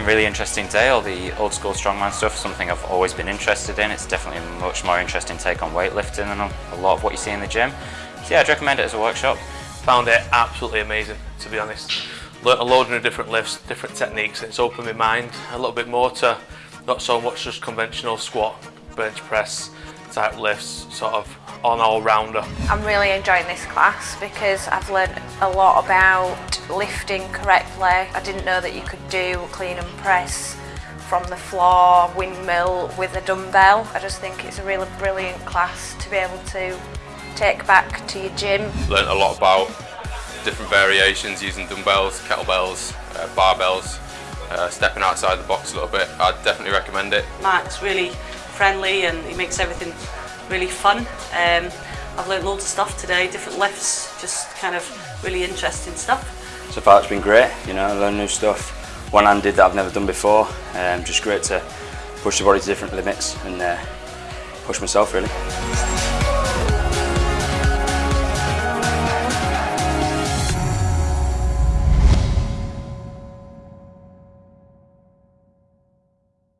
really interesting day, all the old school strongman stuff, something I've always been interested in. It's definitely a much more interesting take on weightlifting than a lot of what you see in the gym. So yeah, I'd recommend it as a workshop. Found it absolutely amazing, to be honest. Learned a load of different lifts, different techniques, and it's opened my mind a little bit more to not so much just conventional squat, bench press type lifts, sort of on all-rounder. I'm really enjoying this class because I've learned a lot about lifting correctly. I didn't know that you could do clean and press from the floor, windmill with a dumbbell. I just think it's a really brilliant class to be able to take back to your gym. Learned a lot about different variations using dumbbells, kettlebells, uh, barbells, uh, stepping outside the box a little bit. I'd definitely recommend it. Mark's really friendly and he makes everything really fun. Um, I've learnt loads of stuff today, different lifts, just kind of really interesting stuff. So far it's been great, you know, learn new stuff, one-handed that I've never done before. Um, just great to push the body to different limits and uh, push myself really.